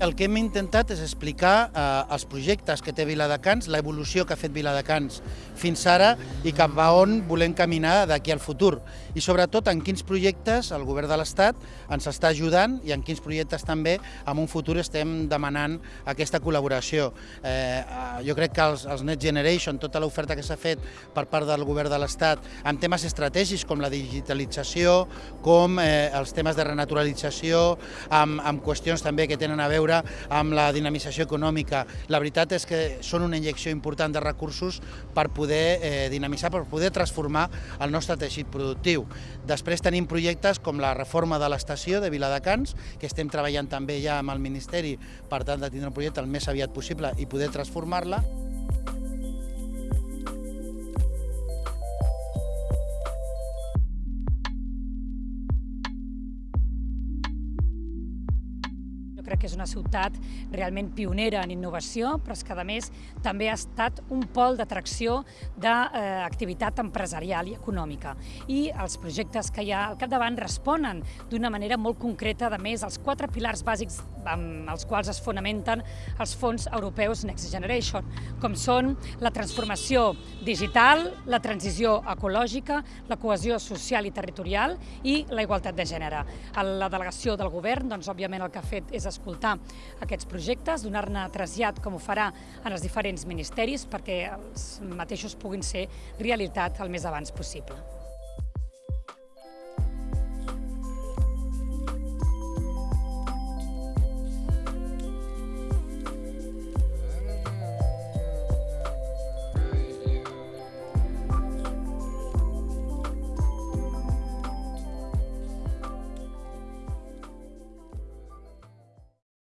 El que hem intentat és explicar eh, els projectes que té Viladecans, l'evolució que ha fet Viladecans fins ara i cap a on volem caminar d'aquí al futur. I sobretot en quins projectes el govern de l'Estat ens està ajudant i en quins projectes també en un futur estem demanant aquesta col·laboració. Eh, eh jo crec que els, els Next Generation, tota l'oferta que s'ha fet per part del govern de l'Estat en temes estratègics com la digitalització, com eh, els temes de renaturalització, amb, amb qüestions també que tenen a veure veure amb la dinamització econòmica. La veritat és que són una injecció important de recursos per poder eh, dinamitzar, per poder transformar el nostre teixit productiu. Després tenim projectes com la reforma de l'estació de Viladecans, que estem treballant també ja amb el Ministeri per tant de tindre un projecte el més aviat possible i poder transformar-la. Crec que és una ciutat realment pionera en innovació, però és que a més també ha estat un pol d'atracció d'activitat empresarial i econòmica. I els projectes que hi ha al capdavant responen d'una manera molt concreta, a més, als quatre pilars bàsics amb els quals es fonamenten els fons europeus Next Generation, com són la transformació digital, la transició ecològica, la cohesió social i territorial i la igualtat de gènere. La delegació del govern, doncs, òbviament, el que ha fet és escoltar aquests projectes, donar-ne trasllat com ho farà en els diferents ministeris perquè els mateixos puguin ser realitat el més abans possible.